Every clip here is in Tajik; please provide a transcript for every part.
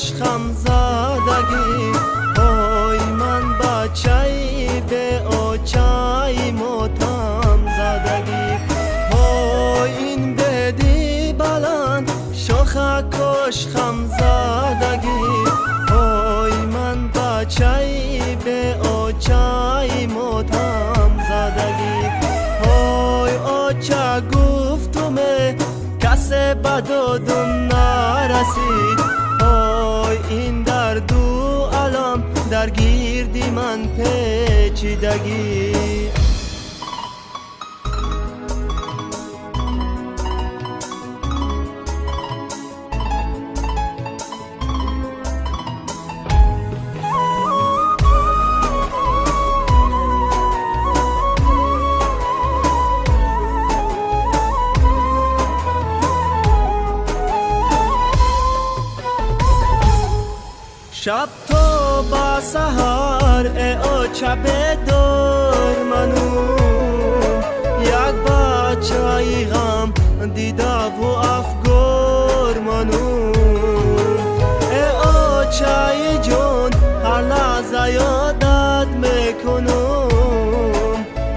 кош хамзадагӣ ой ман бачаи беочаи мотам задагӣ ой ин беди баланд шоха кош хамзадагӣ ой ман бачаи беочаи мотам задагӣ ой оча гуфтуме касе ба додум нарасид ой ин дарду алом дар гирди ман печидагӣ شب تو با سهار او چپ دور منو. یک با چای غم دیدا و افگور منو. او چای جون هر لحظه یادت می‌کنم.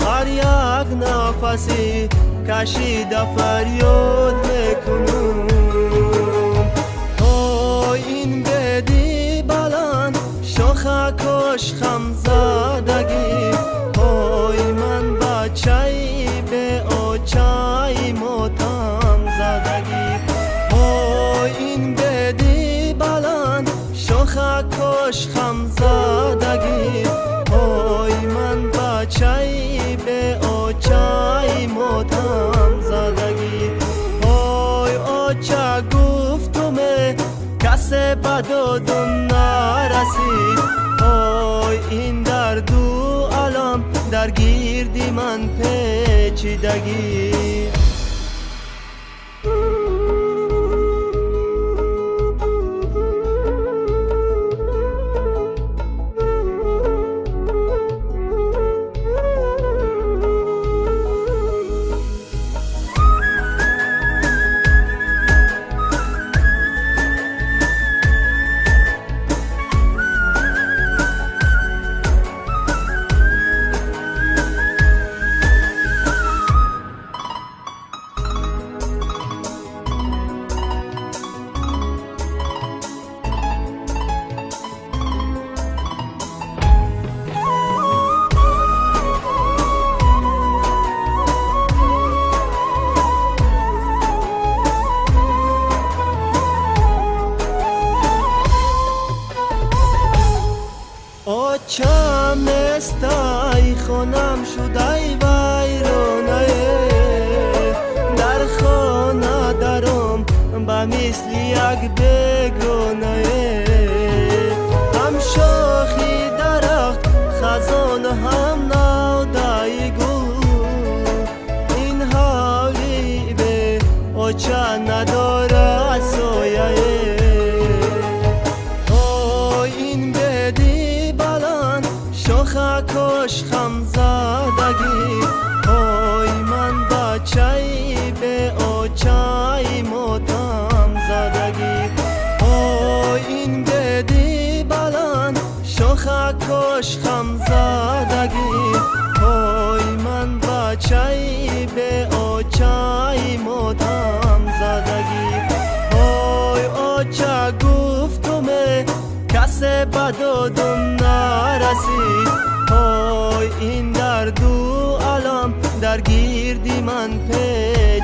هر یک نفسی کشیده فریاد می‌کنم. Шоха кош хамзадагӣ ой ман бачаи беочаи мотам задагӣ ой оча гуфтуме касе ба додум нарасид ой ин дарду алом дар гирди ман печидагӣ очам мисли як бегонае ҳам шохи дарахт хазон ҳам навдаи гул. Ин ҳавли бе оча надорад кош хамзадагӣ ой ман бачаи беочаи мотам задагӣ ой ин беди баланд шоха кош хамзадагӣ ой ман бачаи беочаи мотам задагӣ ой оча гуфтуме касе ба додум нарасид ой ин дарду алом дар гирди ман печидагӣ